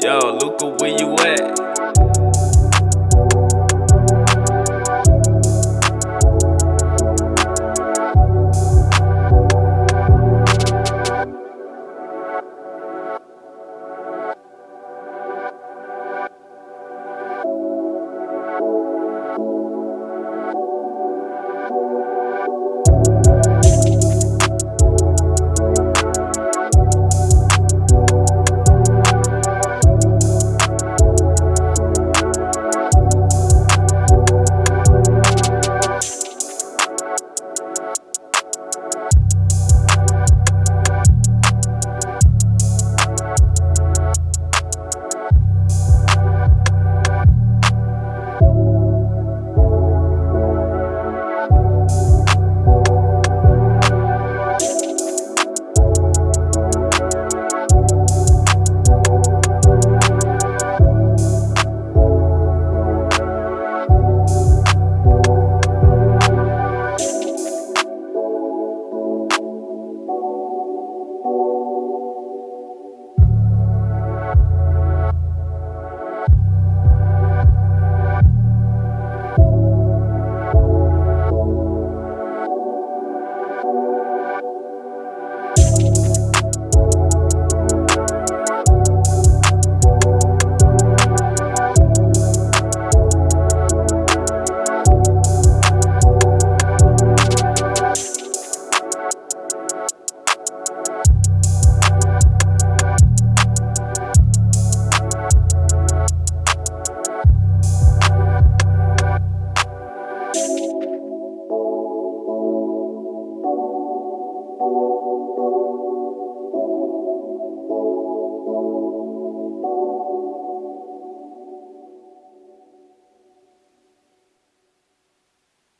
Yo, Luca, where you at?